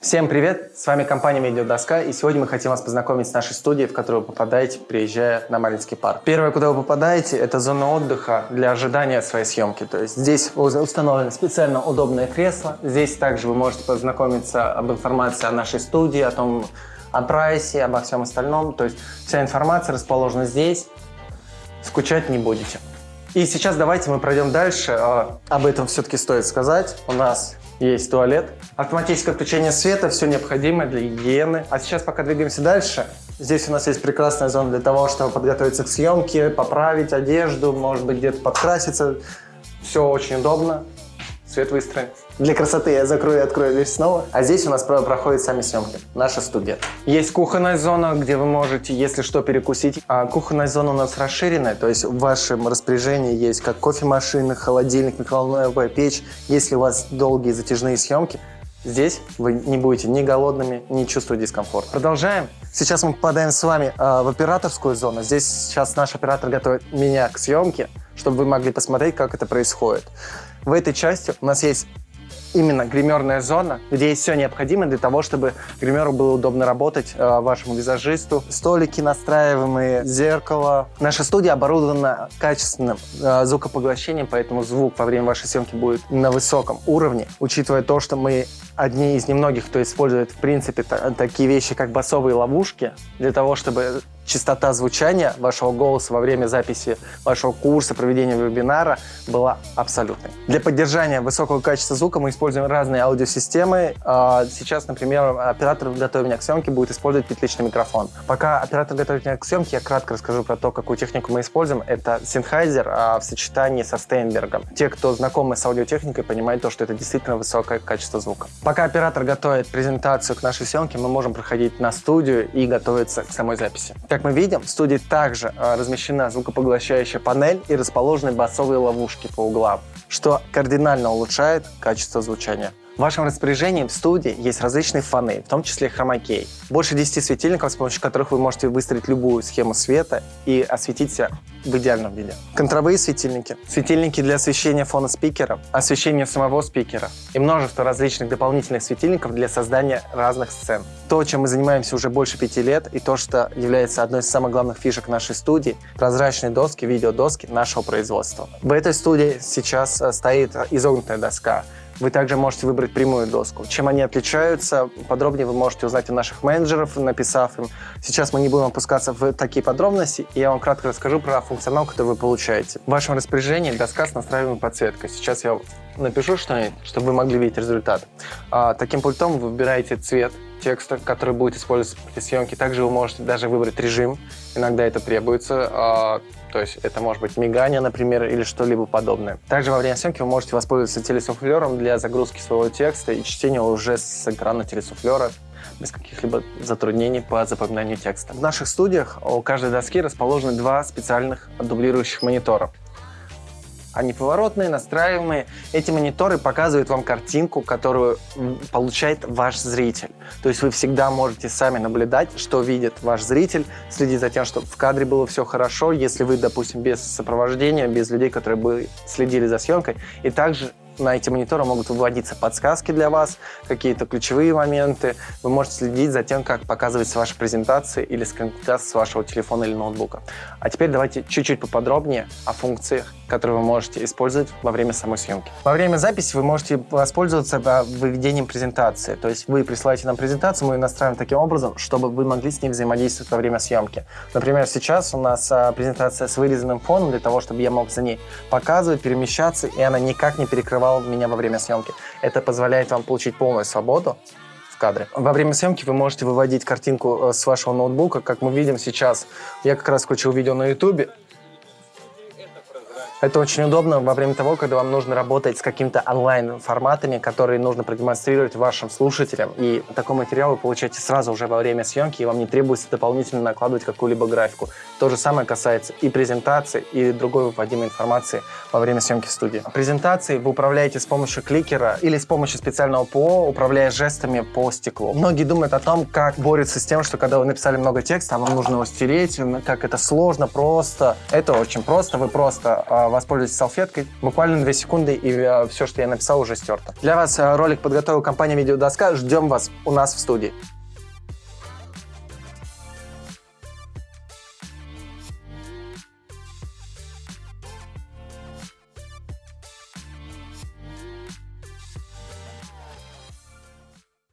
Всем привет! С вами компания Медиадоска, и сегодня мы хотим вас познакомить с нашей студией, в которую вы попадаете, приезжая на Маринский парк. Первое, куда вы попадаете, это зона отдыха для ожидания своей съемки. То есть здесь установлено специально удобное кресло. Здесь также вы можете познакомиться об информации о нашей студии, о том, о прайсе, обо всем остальном. То есть вся информация расположена здесь. Скучать не будете. И сейчас давайте мы пройдем дальше. А, об этом все-таки стоит сказать. У нас есть туалет, автоматическое включение света, все необходимое для гигиены. А сейчас пока двигаемся дальше. Здесь у нас есть прекрасная зона для того, чтобы подготовиться к съемке, поправить одежду, может быть где-то подкраситься. Все очень удобно. Свет выстроен. Для красоты я закрою и открою дверь снова. А здесь у нас проходят сами съемки. Наша студия. Есть кухонная зона, где вы можете, если что, перекусить. А кухонная зона у нас расширенная, то есть в вашем распоряжении есть как кофемашина, холодильник, микроволновая печь. Если у вас долгие затяжные съемки, Здесь вы не будете ни голодными, ни чувствовать дискомфорт. Продолжаем. Сейчас мы попадаем с вами э, в операторскую зону. Здесь сейчас наш оператор готовит меня к съемке, чтобы вы могли посмотреть, как это происходит. В этой части у нас есть именно гримерная зона, где есть все необходимое для того, чтобы гримеру было удобно работать, э, вашему визажисту. Столики настраиваемые, зеркало. Наша студия оборудована качественным э, звукопоглощением, поэтому звук во время вашей съемки будет на высоком уровне, учитывая то, что мы одни из немногих, кто использует, в принципе, такие вещи, как басовые ловушки, для того, чтобы частота звучания вашего голоса во время записи вашего курса, проведения вебинара была абсолютной. Для поддержания высокого качества звука мы используем разные аудиосистемы. А, сейчас, например, оператор, готовя меня к съемке, будет использовать петличный микрофон. Пока оператор готовит меня к съемке, я кратко расскажу про то, какую технику мы используем. Это Sennheiser а, в сочетании со Стейнбергом. Те, кто знакомы с аудиотехникой, понимают то, что это действительно высокое качество звука. Пока оператор готовит презентацию к нашей съемке, мы можем проходить на студию и готовиться к самой записи. Как мы видим, в студии также а, размещена звукопоглощающая панель и расположены басовые ловушки по углам, что кардинально улучшает качество звучания. В вашем распоряжении в студии есть различные фоны, в том числе хромакей. Больше 10 светильников, с помощью которых вы можете выстроить любую схему света и осветить себя в идеальном виде. Контровые светильники, светильники для освещения фона спикера, освещения самого спикера и множество различных дополнительных светильников для создания разных сцен. То, чем мы занимаемся уже больше пяти лет, и то, что является одной из самых главных фишек нашей студии – прозрачные доски, видеодоски нашего производства. В этой студии сейчас э, стоит изогнутая доска, вы также можете выбрать прямую доску. Чем они отличаются, подробнее вы можете узнать у наших менеджеров, написав им. Сейчас мы не будем опускаться в такие подробности, и я вам кратко расскажу про функционал, который вы получаете. В вашем распоряжении доска с настраиваемой подсветкой. Сейчас я напишу что-нибудь, чтобы вы могли видеть результат. А, таким пультом вы выбираете цвет текста, который будет использоваться при съемке. Также вы можете даже выбрать режим. Иногда это требуется. А, то есть это может быть мигание, например, или что-либо подобное. Также во время съемки вы можете воспользоваться телесуфлером для загрузки своего текста и чтения уже с экрана телесуфлера без каких-либо затруднений по запоминанию текста. В наших студиях у каждой доски расположены два специальных дублирующих монитора. Они поворотные, настраиваемые. Эти мониторы показывают вам картинку, которую получает ваш зритель. То есть вы всегда можете сами наблюдать, что видит ваш зритель, следить за тем, чтобы в кадре было все хорошо, если вы, допустим, без сопровождения, без людей, которые бы следили за съемкой. И также на эти мониторы могут выводиться подсказки для вас, какие-то ключевые моменты. Вы можете следить за тем, как показывается ваша презентация или скринкаст с вашего телефона или ноутбука. А теперь давайте чуть-чуть поподробнее о функциях которые вы можете использовать во время самой съемки. Во время записи вы можете воспользоваться выведением презентации. То есть вы присылаете нам презентацию, мы ее настраиваем таким образом, чтобы вы могли с ней взаимодействовать во время съемки. Например, сейчас у нас а, презентация с вырезанным фоном для того, чтобы я мог за ней показывать, перемещаться, и она никак не перекрывала меня во время съемки. Это позволяет вам получить полную свободу в кадре. Во время съемки вы можете выводить картинку э, с вашего ноутбука, как мы видим сейчас. Я как раз включил видео на YouTube, это очень удобно во время того, когда вам нужно работать с какими-то онлайн-форматами, которые нужно продемонстрировать вашим слушателям. И такой материал вы получаете сразу уже во время съемки, и вам не требуется дополнительно накладывать какую-либо графику. То же самое касается и презентации, и другой выводимой информации во время съемки в студии. Презентации вы управляете с помощью кликера или с помощью специального ПО, управляя жестами по стеклу. Многие думают о том, как борются с тем, что когда вы написали много текста, а вам нужно его стереть, как это сложно, просто. Это очень просто. Вы просто а, воспользуйтесь салфеткой. Буквально 2 секунды, и э, все, что я написал, уже стерто. Для вас э, ролик подготовила компания Видеодоска. Ждем вас у нас в студии.